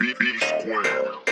B, B square.